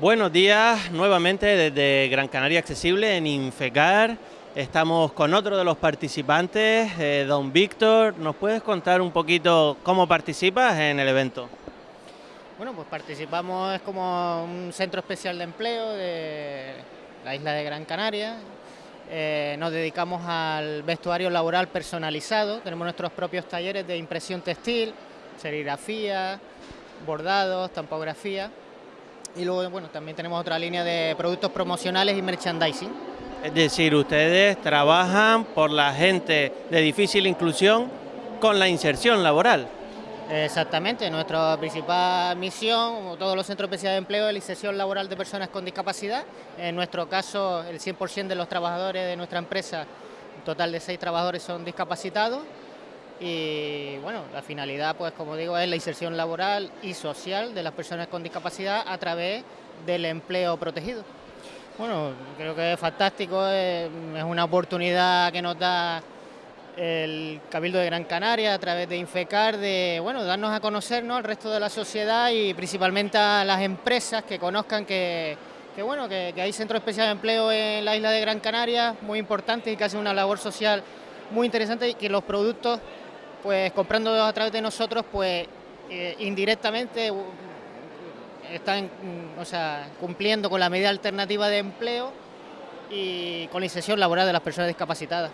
Buenos días nuevamente desde Gran Canaria Accesible en Infecar. Estamos con otro de los participantes, eh, don Víctor. ¿Nos puedes contar un poquito cómo participas en el evento? Bueno, pues participamos como un centro especial de empleo de la isla de Gran Canaria. Eh, nos dedicamos al vestuario laboral personalizado. Tenemos nuestros propios talleres de impresión textil, serigrafía, bordados, tampografía y luego bueno, también tenemos otra línea de productos promocionales y merchandising. Es decir, ustedes trabajan por la gente de difícil inclusión con la inserción laboral. Exactamente, nuestra principal misión, como todos los centros especiales de empleo, es la inserción laboral de personas con discapacidad. En nuestro caso, el 100% de los trabajadores de nuestra empresa, un total de seis trabajadores son discapacitados y bueno, la finalidad, pues como digo, es la inserción laboral y social de las personas con discapacidad a través del empleo protegido. Bueno, creo que es fantástico, es, una oportunidad que nos da el Cabildo de Gran Canaria a través de Infecar, de bueno, darnos a conocernos al resto de la sociedad y principalmente a las empresas que conozcan que, bueno, que, que hay centros especiales de empleo en la isla de Gran Canaria, muy importantes y que hacen una labor social muy interesante y que los productos pues comprando a través de nosotros, pues eh, indirectamente están mm, o sea, cumpliendo con la medida alternativa de empleo y con la inserción laboral de las personas discapacitadas.